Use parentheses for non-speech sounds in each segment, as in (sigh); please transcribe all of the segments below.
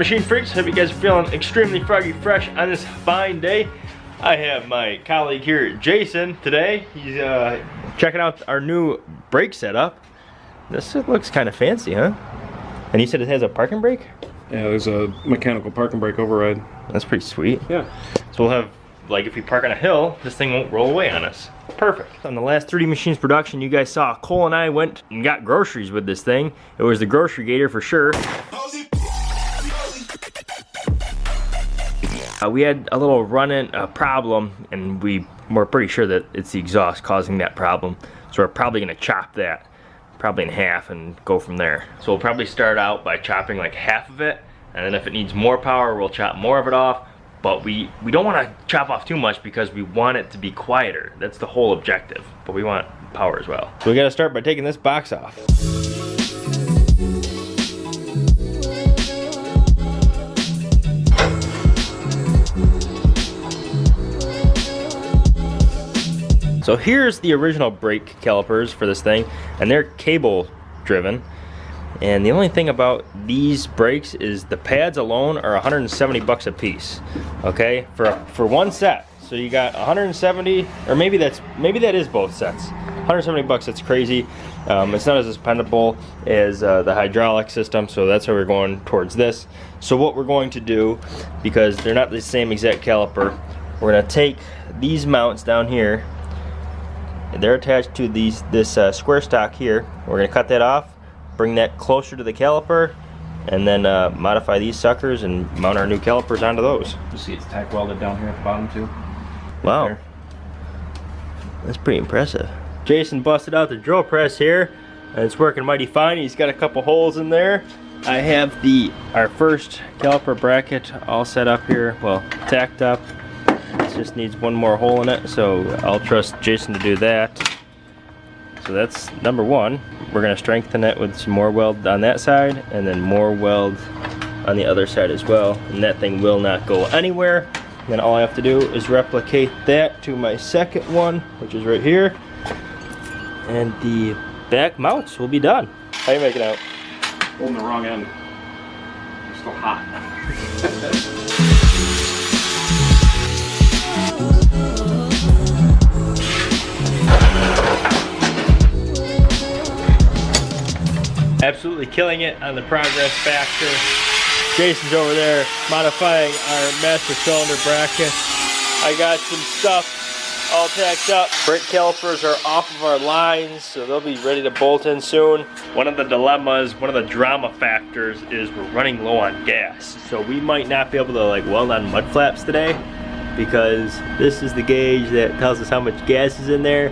Machine freaks? Hope you guys are feeling extremely froggy fresh on this fine day. I have my colleague here, Jason, today. He's uh, checking out our new brake setup. This looks kind of fancy, huh? And you said it has a parking brake? Yeah, there's a mechanical parking brake override. That's pretty sweet. Yeah. So we'll have, like if we park on a hill, this thing won't roll away on us. Perfect. On the last 3D Machines production, you guys saw Cole and I went and got groceries with this thing. It was the grocery gator for sure. Uh, we had a little run-in uh, problem, and we were pretty sure that it's the exhaust causing that problem. So we're probably gonna chop that, probably in half, and go from there. So we'll probably start out by chopping like half of it, and then if it needs more power, we'll chop more of it off. But we, we don't wanna chop off too much because we want it to be quieter. That's the whole objective, but we want power as well. So we gotta start by taking this box off. So here's the original brake calipers for this thing, and they're cable driven. And the only thing about these brakes is the pads alone are 170 bucks a piece. Okay, for for one set. So you got 170, or maybe that's maybe that is both sets. 170 bucks. That's crazy. Um, it's not as expendable as uh, the hydraulic system, so that's why we're going towards this. So what we're going to do, because they're not the same exact caliper, we're gonna take these mounts down here they're attached to these this uh, square stock here. We're going to cut that off, bring that closer to the caliper, and then uh, modify these suckers and mount our new calipers onto those. You see it's tack welded down here at the bottom too. Wow. There. That's pretty impressive. Jason busted out the drill press here, and it's working mighty fine. He's got a couple holes in there. I have the our first caliper bracket all set up here, well, tacked up. It just needs one more hole in it, so I'll trust Jason to do that. So that's number one. We're gonna strengthen it with some more weld on that side, and then more weld on the other side as well. And that thing will not go anywhere. then all I have to do is replicate that to my second one, which is right here. And the back mounts will be done. How you making out? Holding the wrong end. It's still hot. (laughs) absolutely killing it on the progress factor. Jason's over there modifying our master cylinder bracket. I got some stuff all tacked up. Brake calipers are off of our lines, so they'll be ready to bolt in soon. One of the dilemmas, one of the drama factors is we're running low on gas. So we might not be able to like weld on mud flaps today because this is the gauge that tells us how much gas is in there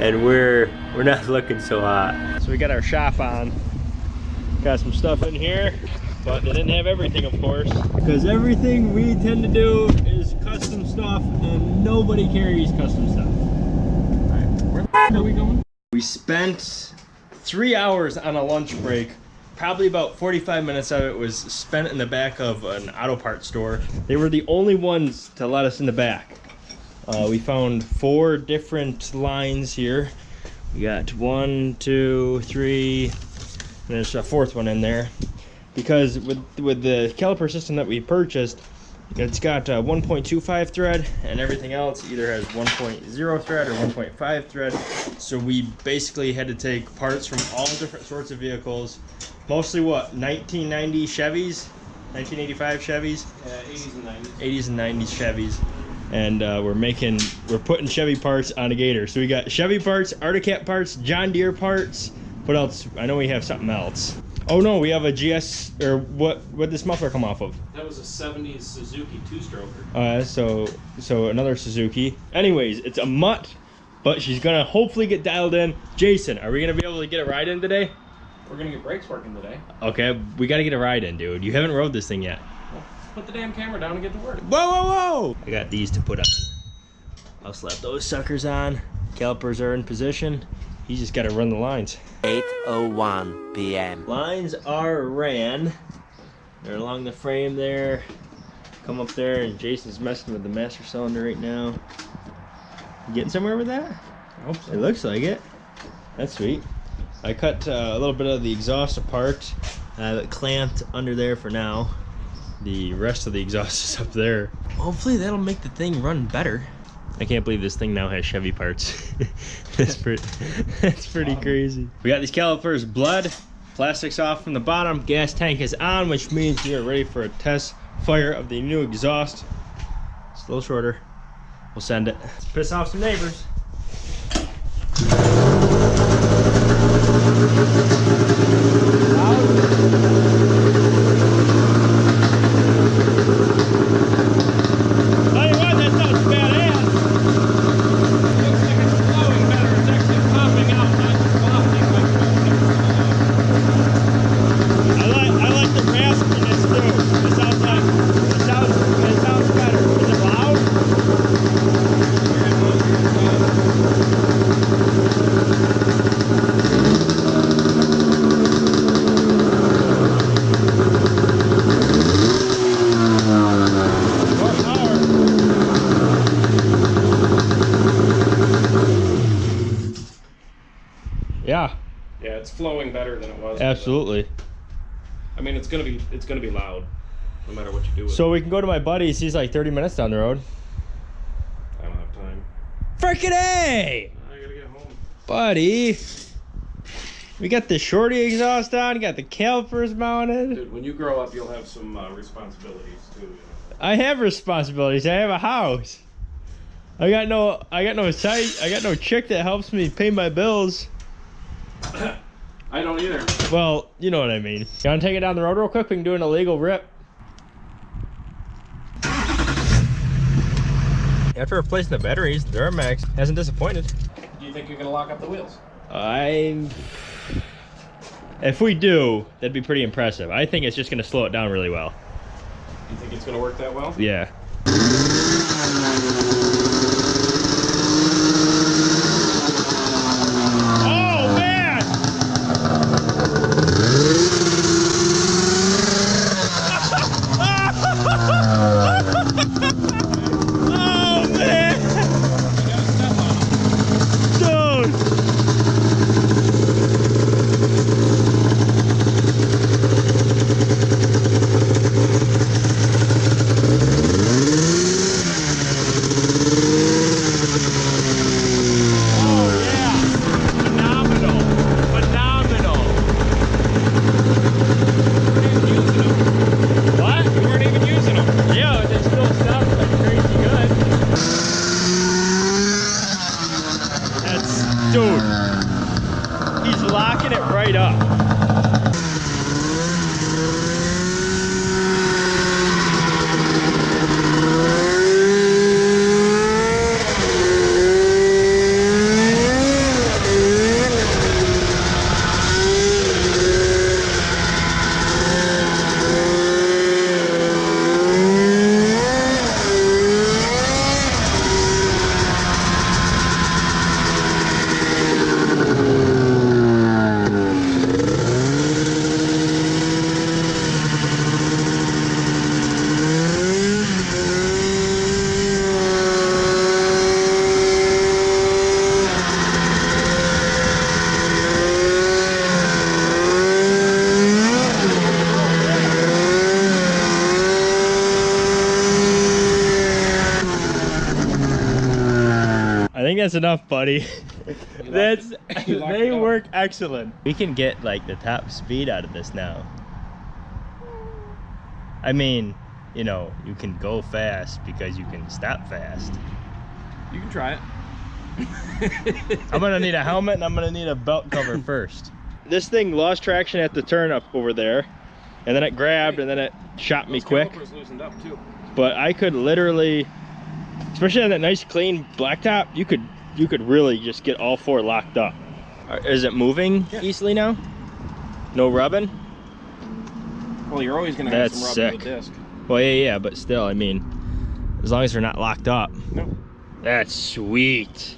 and we're we're not (laughs) looking so hot. So we got our shop on Got some stuff in here, but they didn't have everything, of course. Because everything we tend to do is custom stuff, and nobody carries custom stuff. Where the are we going? We spent three hours on a lunch break. Probably about 45 minutes of it was spent in the back of an auto parts store. They were the only ones to let us in the back. Uh, we found four different lines here. We got one, two, three, there's a fourth one in there. Because with with the caliper system that we purchased it's got a 1.25 thread and everything else either has 1.0 thread or 1.5 thread. So we basically had to take parts from all different sorts of vehicles mostly what 1990 Chevys? 1985 Chevys? Yeah, 80s and 90s. 80s and 90s Chevys. And uh, we're making we're putting Chevy parts on a Gator. So we got Chevy parts Arctic Cat parts John Deere parts what else? I know we have something else. Oh no, we have a GS, or what, what did this muffler come off of? That was a 70s Suzuki two-stroker. Uh, so, so another Suzuki. Anyways, it's a mutt, but she's gonna hopefully get dialed in. Jason, are we gonna be able to get a ride in today? We're gonna get brakes working today. Okay, we gotta get a ride in, dude. You haven't rode this thing yet. Well, Put the damn camera down and get to work. Whoa, whoa, whoa! I got these to put on. I'll slap those suckers on. Calipers are in position. You just gotta run the lines. 8.01 p.m. Lines are ran. They're along the frame there. Come up there and Jason's messing with the master cylinder right now. You getting somewhere with that? I hope so. It looks like it. That's sweet. I cut uh, a little bit of the exhaust apart. I have it clamped under there for now. The rest of the exhaust (laughs) is up there. Hopefully that'll make the thing run better. I can't believe this thing now has Chevy parts. (laughs) (laughs) that's pretty, that's pretty crazy. We got these calipers blood, plastics off from the bottom, gas tank is on, which means we are ready for a test fire of the new exhaust. It's a little shorter. We'll send it. Let's piss off some neighbors. Tell you what, that sounds badass. Looks like it's flowing better. It's actually popping out, not wafting like I like I like the raspiness too. It sounds like it sounds it sounds better. Is it loud? More power. Yeah, Yeah, it's flowing better than it was. absolutely. I mean, it's gonna be it's gonna be loud, no matter what you do with So we can go to my buddy's. He's like 30 minutes down the road. I don't have time. Frickin' A! I gotta get home. Buddy. We got the shorty exhaust on, got the calipers mounted. Dude, when you grow up, you'll have some uh, responsibilities too. You know? I have responsibilities. I have a house. I got no I got no site I got no chick that helps me pay my bills. (coughs) I don't either. Well, you know what I mean. You wanna take it down the road real quick? We can do an illegal rip. After replacing the batteries, the Duramax hasn't disappointed. Do you think you're gonna lock up the wheels? I'm. If we do, that'd be pretty impressive. I think it's just gonna slow it down really well. You think it's gonna work that well? Yeah. Oh man! Oh man! You gotta step on 'em. Dude! Oh yeah! Phenomenal! Phenomenal! You weren't even using 'em. What? You weren't even using them. Yeah, it still sounds like crazy good. That's locking it right up. I think that's enough, buddy. (laughs) That's (laughs) they work excellent. We can get like the top speed out of this now. I mean, you know, you can go fast because you can stop fast. You can try it. (laughs) I'm gonna need a helmet and I'm gonna need a belt cover first. This thing lost traction at the turn up over there, and then it grabbed and then it shot me quick. loosened up too. But I could literally, especially on that nice clean blacktop, you could you could really just get all four locked up. Is it moving Yeah. easily now? No rubbing? Well, you're always gonna have some rub in sick. the disc. Well, yeah, yeah, but still, I mean, as long as they're not locked up. No. That's sweet.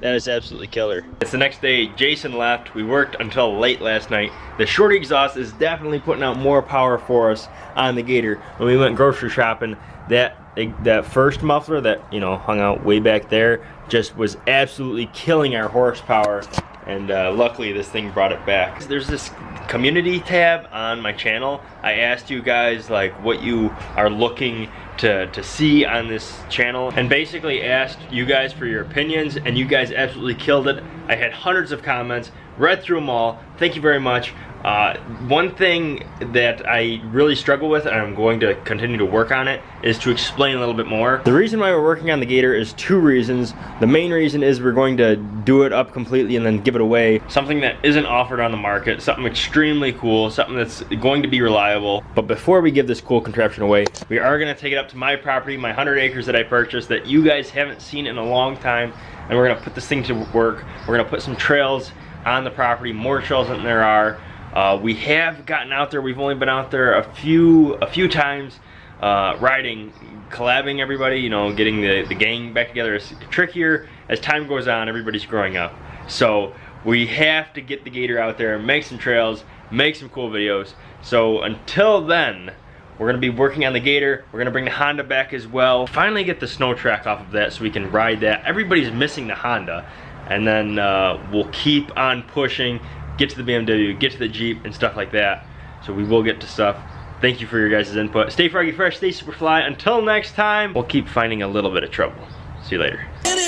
That is absolutely killer. It's the next day. Jason left. We worked until late last night. The short exhaust is definitely putting out more power for us on the Gator. When we went grocery shopping, that that first muffler that you know hung out way back there just was absolutely killing our horsepower. And uh, luckily, this thing brought it back. There's this community tab on my channel. I asked you guys like what you are looking to, to see on this channel and basically asked you guys for your opinions and you guys absolutely killed it. I had hundreds of comments, read through them all. Thank you very much. Uh, one thing that I really struggle with, and I'm going to continue to work on it, is to explain a little bit more. The reason why we're working on the Gator is two reasons. The main reason is we're going to do it up completely and then give it away. Something that isn't offered on the market, something extremely cool, something that's going to be reliable. But before we give this cool contraption away, we are gonna take it up to my property, my 100 acres that I purchased that you guys haven't seen in a long time, and we're gonna put this thing to work. We're gonna put some trails on the property, more trails than there are. Uh, we have gotten out there. We've only been out there a few a few times, uh, riding, collabing everybody. You know, getting the the gang back together is trickier as time goes on. Everybody's growing up, so we have to get the gator out there, make some trails, make some cool videos. So until then, we're gonna be working on the Gator. We're gonna bring the Honda back as well. Finally get the snow track off of that so we can ride that. Everybody's missing the Honda. And then uh, we'll keep on pushing, get to the BMW, get to the Jeep and stuff like that. So we will get to stuff. Thank you for your guys' input. Stay froggy fresh, stay super fly. Until next time, we'll keep finding a little bit of trouble. See you later.